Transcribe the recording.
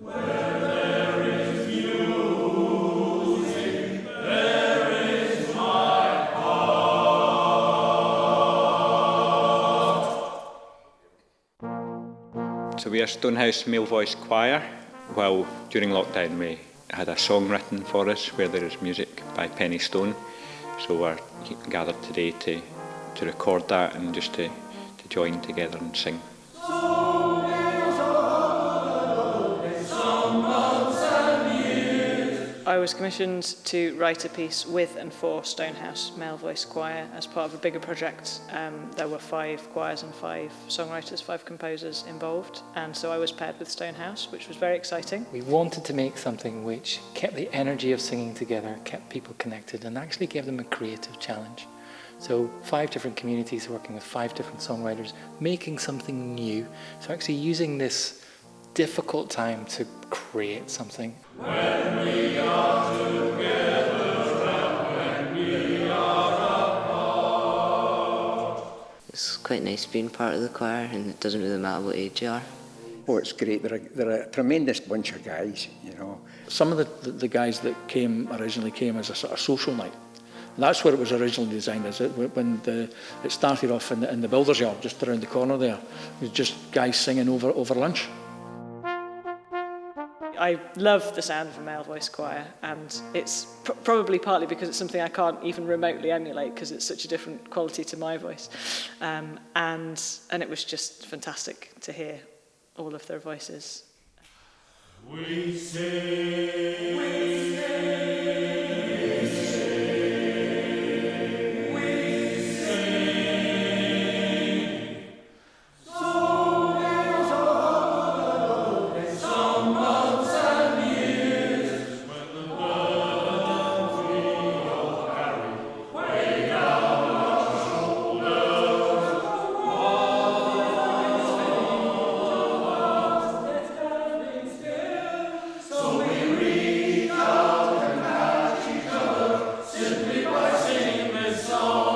So we are Stonehouse Male Voice Choir. Well, during lockdown we had a song written for us where there is music by Penny Stone. So we're gathered today to, to record that and just to, to join together and sing. I was commissioned to write a piece with and for Stonehouse Male Voice Choir as part of a bigger project. Um, there were five choirs and five songwriters, five composers involved, and so I was paired with Stonehouse, which was very exciting. We wanted to make something which kept the energy of singing together, kept people connected, and actually gave them a creative challenge. So five different communities working with five different songwriters, making something new. So actually using this difficult time to create something. When we are It's quite nice being part of the choir and it doesn't really matter what age you are. Oh, it's great. They're a, they're a tremendous bunch of guys, you know. Some of the, the, the guys that came originally came as a sort of social night. And that's what it was originally designed as. It, when the, it started off in the, in the builder's yard, just around the corner there, it was just guys singing over, over lunch. I love the sound of a male voice choir, and it's pr probably partly because it's something I can't even remotely emulate because it's such a different quality to my voice. Um, and, and it was just fantastic to hear all of their voices. We sing. We sing. soul.